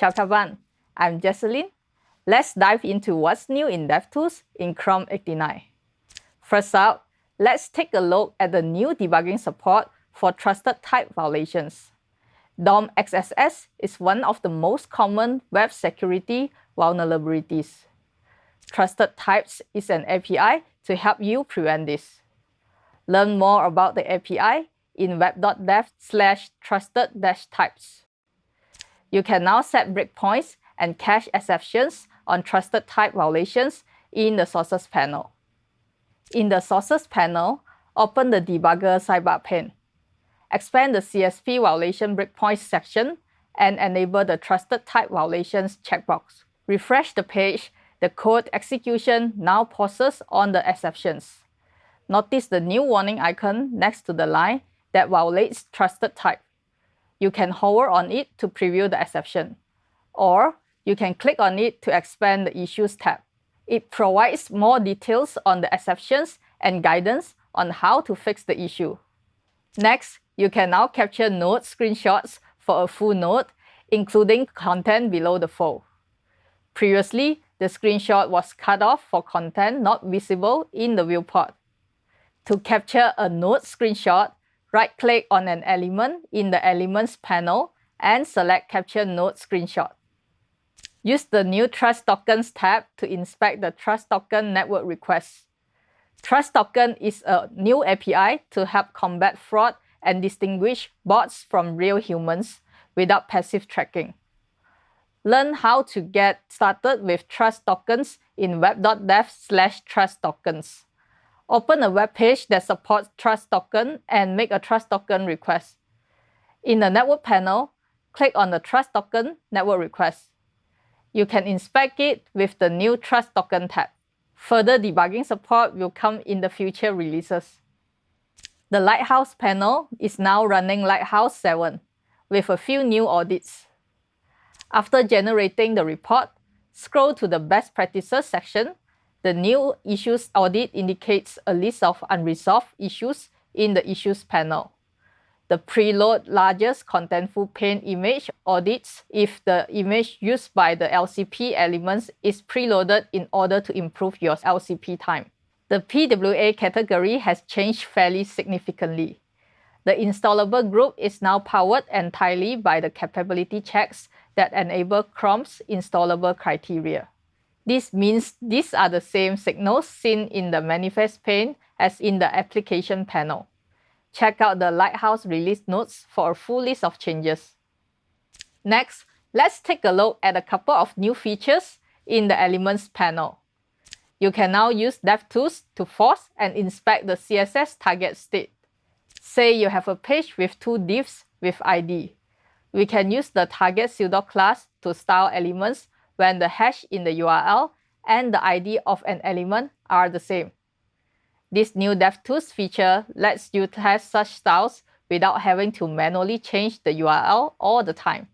Ciao kawan, I'm Jesselyn. Let's dive into what's new in DevTools in Chrome 89. First up, let's take a look at the new debugging support for trusted type violations. DOM XSS is one of the most common web security vulnerabilities. Trusted Types is an API to help you prevent this. Learn more about the API in web.dev slash trusted-types. You can now set breakpoints and cache exceptions on trusted type violations in the Sources panel. In the Sources panel, open the Debugger sidebar pane. Expand the CSP violation breakpoints section and enable the Trusted Type Violations checkbox. Refresh the page, the code execution now pauses on the exceptions. Notice the new warning icon next to the line that violates trusted type. You can hover on it to preview the exception, or you can click on it to expand the Issues tab. It provides more details on the exceptions and guidance on how to fix the issue. Next, you can now capture node screenshots for a full node, including content below the fold. Previously, the screenshot was cut off for content not visible in the viewport. To capture a node screenshot, right-click on an element in the Elements panel and select Capture Node Screenshot. Use the new Trust Tokens tab to inspect the Trust Token network requests. Trust Token is a new API to help combat fraud and distinguish bots from real humans without passive tracking. Learn how to get started with Trust Tokens in web.dev slash trust tokens. Open a web page that supports Trust Token and make a Trust Token request. In the Network panel, click on the Trust Token Network Request. You can inspect it with the new Trust Token tab. Further debugging support will come in the future releases. The Lighthouse panel is now running Lighthouse 7 with a few new audits. After generating the report, scroll to the Best Practices section the new issues audit indicates a list of unresolved issues in the issues panel. The preload largest contentful paint image audits if the image used by the LCP elements is preloaded in order to improve your LCP time. The PWA category has changed fairly significantly. The installable group is now powered entirely by the capability checks that enable Chrome's installable criteria. This means these are the same signals seen in the manifest pane as in the application panel. Check out the Lighthouse release notes for a full list of changes. Next, let's take a look at a couple of new features in the Elements panel. You can now use DevTools to force and inspect the CSS target state. Say you have a page with two divs with ID. We can use the target pseudo class to style elements when the hash in the URL and the ID of an element are the same. This new DevTools feature lets you test such styles without having to manually change the URL all the time.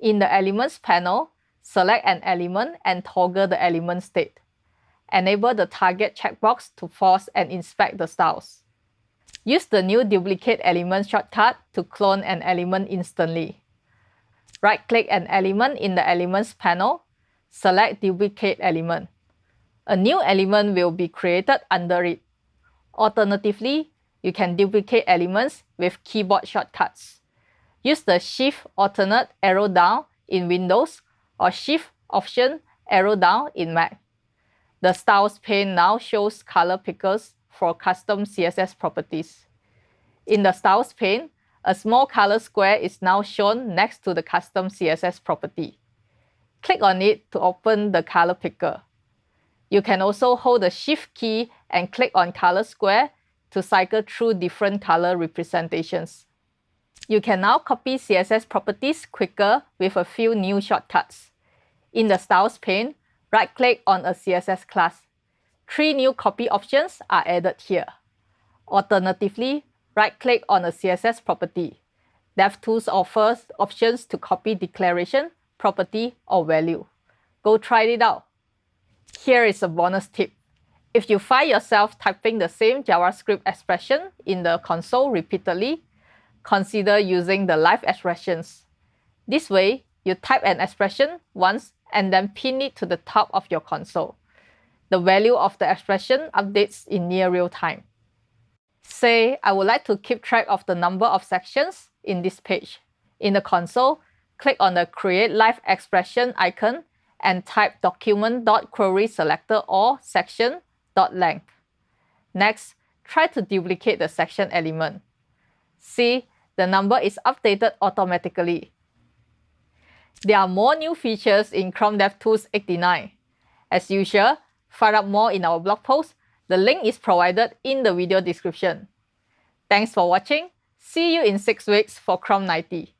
In the Elements panel, select an element and toggle the element state. Enable the target checkbox to force and inspect the styles. Use the new Duplicate Element shortcut to clone an element instantly. Right-click an element in the Elements panel select duplicate element. A new element will be created under it. Alternatively, you can duplicate elements with keyboard shortcuts. Use the Shift alternate arrow down in Windows or Shift option arrow down in Mac. The Styles pane now shows color pickers for custom CSS properties. In the Styles pane, a small color square is now shown next to the custom CSS property. Click on it to open the color picker. You can also hold the Shift key and click on color square to cycle through different color representations. You can now copy CSS properties quicker with a few new shortcuts. In the Styles pane, right-click on a CSS class. Three new copy options are added here. Alternatively, right-click on a CSS property. DevTools offers options to copy declaration property, or value. Go try it out. Here is a bonus tip. If you find yourself typing the same JavaScript expression in the console repeatedly, consider using the live expressions. This way, you type an expression once and then pin it to the top of your console. The value of the expression updates in near real time. Say, I would like to keep track of the number of sections in this page. In the console, click on the Create Live Expression icon and type document.querySelectorAll section.length. Next, try to duplicate the section element. See, the number is updated automatically. There are more new features in Chrome DevTools 89. As usual, find out more in our blog post. The link is provided in the video description. Thanks for watching. See you in 6 weeks for Chrome 90.